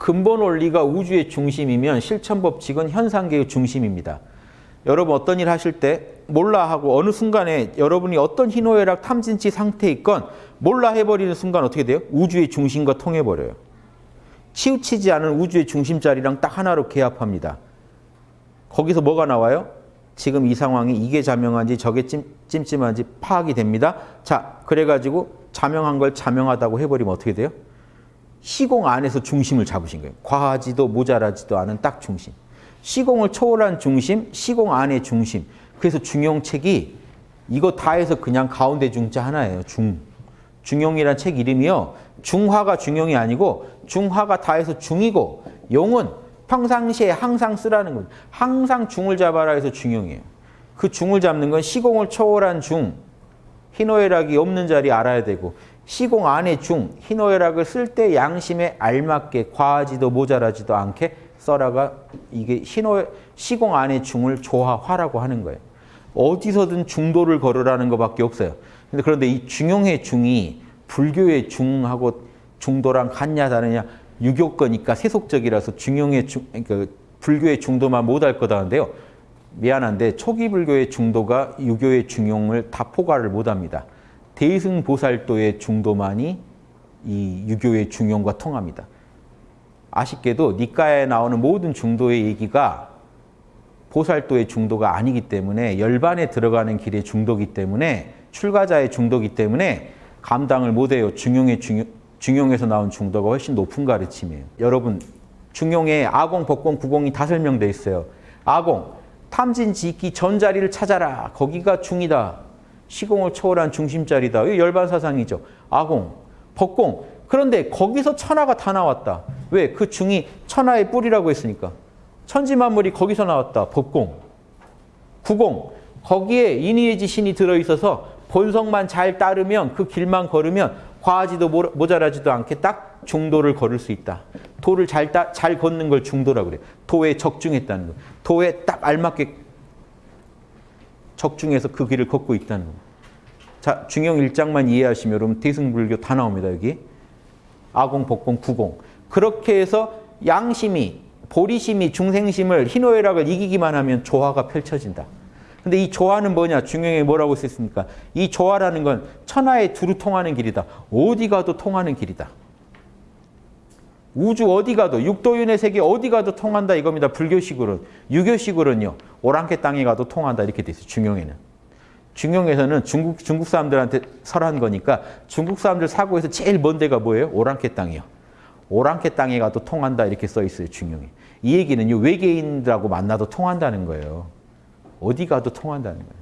근본 원리가 우주의 중심이면 실천 법칙은 현상계의 중심입니다. 여러분 어떤 일 하실 때 몰라 하고 어느 순간에 여러분이 어떤 희노애락 탐진치 상태에 있건 몰라 해버리는 순간 어떻게 돼요? 우주의 중심과 통해버려요. 치우치지 않은 우주의 중심 자리랑 딱 하나로 개합합니다. 거기서 뭐가 나와요? 지금 이 상황이 이게 자명한지 저게 찜, 찜찜한지 파악이 됩니다. 자, 그래가지고 자명한 걸 자명하다고 해버리면 어떻게 돼요? 시공 안에서 중심을 잡으신 거예요. 과하지도 모자라지도 않은 딱 중심. 시공을 초월한 중심, 시공 안의 중심. 그래서 중용책이 이거 다 해서 그냥 가운데 중자 하나예요. 중. 중용이란 책 이름이요. 중화가 중용이 아니고 중화가 다 해서 중이고 용은 평상시에 항상 쓰라는 거죠. 항상 중을 잡아라 해서 중용이에요. 그 중을 잡는 건 시공을 초월한 중, 희노애락이 없는 자리 알아야 되고 시공 안의 중, 희노애락을 쓸 때 양심에 알맞게 과하지도 모자라지도 않게 써라가 이게 희노 시공 안의 중을 조화화라고 하는 거예요. 어디서든 중도를 걸으라는 것밖에 없어요. 근데 그런데 이 중용의 중이 불교의 중하고 중도랑 같냐 다르냐 유교 거니까 세속적이라서 중용의 중, 그러니까 불교의 중도만 못할 거다는데요. 미안한데 초기 불교의 중도가 유교의 중용을 다 포괄을 못합니다. 대승보살도의 중도만이 이 유교의 중용과 통합니다. 아쉽게도 니까에 나오는 모든 중도의 얘기가 보살도의 중도가 아니기 때문에 열반에 들어가는 길의 중도기 때문에 출가자의 중도기 때문에 감당을 못해요. 중용의 중용, 중용에서 나온 중도가 훨씬 높은 가르침이에요. 여러분 중용에 아공, 법공, 구공이 다 설명돼 있어요. 아공, 탐진, 지기, 전자리를 찾아라. 거기가 중이다. 시공을 초월한 중심자리다. 이 열반 사상이죠. 아공, 법공. 그런데 거기서 천하가 다 나왔다. 왜? 그 중이 천하의 뿌리라고 했으니까. 천지만물이 거기서 나왔다. 법공. 구공. 거기에 인의의 신이 들어있어서 본성만 잘 따르면 그 길만 걸으면 과하지도 모자라지도 않게 딱 중도를 걸을 수 있다. 도를 잘, 따, 잘 걷는 걸 중도라고 그래요. 도에 적중했다는 거. 도에 딱 알맞게 적중해서 그 길을 걷고 있다는 거. 자, 중용 일장만 이해하시면 여러분 대승불교 다 나옵니다. 여기. 아공, 복공, 구공. 그렇게 해서 양심이, 보리심이 중생심을 희노애락을 이기기만 하면 조화가 펼쳐진다. 근데 이 조화는 뭐냐? 중용에 뭐라고 썼습니까? 이 조화라는 건 천하에 두루 통하는 길이다. 어디 가도 통하는 길이다. 우주 어디 가도 육도윤의 세계 어디 가도 통한다 이겁니다. 불교식으로는. 유교식으로는요. 오랑캐 땅에 가도 통한다 이렇게 돼 있어요. 중용에는. 중용에서는 중국, 중국 사람들한테 설한 거니까 중국 사람들 사고에서 제일 먼 데가 뭐예요? 오랑캐 땅이요. 오랑캐 땅에 가도 통한다 이렇게 써 있어요. 중용에. 이 얘기는요. 외계인들하고 만나도 통한다는 거예요. 어디 가도 통한다는 거예요.